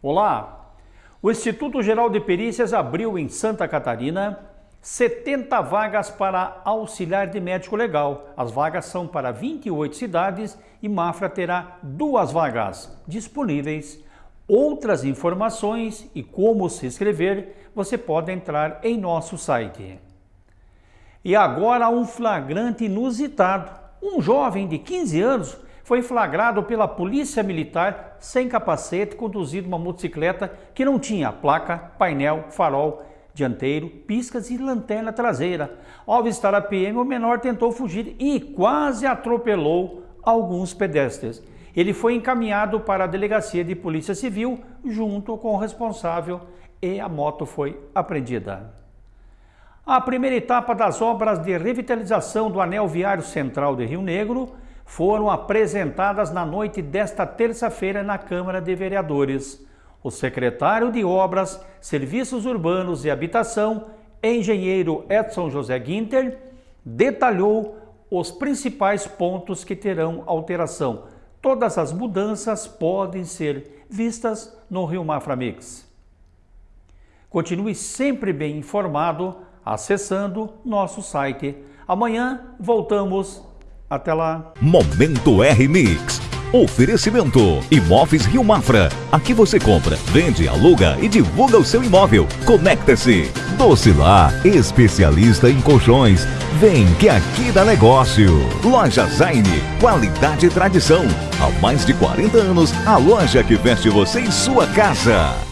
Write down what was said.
Olá! O Instituto Geral de Perícias abriu em Santa Catarina 70 vagas para auxiliar de médico legal. As vagas são para 28 cidades e Mafra terá duas vagas disponíveis. Outras informações e como se inscrever, você pode entrar em nosso site. E agora um flagrante inusitado. Um jovem de 15 anos foi flagrado pela polícia militar sem capacete, conduzindo uma motocicleta que não tinha placa, painel, farol dianteiro, piscas e lanterna traseira. Ao avistar a PM, o menor tentou fugir e quase atropelou alguns pedestres. Ele foi encaminhado para a delegacia de polícia civil junto com o responsável e a moto foi apreendida. A primeira etapa das obras de revitalização do anel viário central de Rio Negro foram apresentadas na noite desta terça-feira na Câmara de Vereadores. O secretário de Obras, Serviços Urbanos e Habitação, engenheiro Edson José Guinter, detalhou os principais pontos que terão alteração. Todas as mudanças podem ser vistas no Rio Mafra Mix. Continue sempre bem informado acessando nosso site. Amanhã voltamos até lá. Momento R-Mix. Oferecimento Imóveis Rio Mafra. Aqui você compra, vende, aluga e divulga o seu imóvel. Conecta-se. Docilar, especialista em colchões. Vem que aqui dá negócio. Loja Zaine, qualidade e tradição. Há mais de 40 anos, a loja que veste você em sua casa.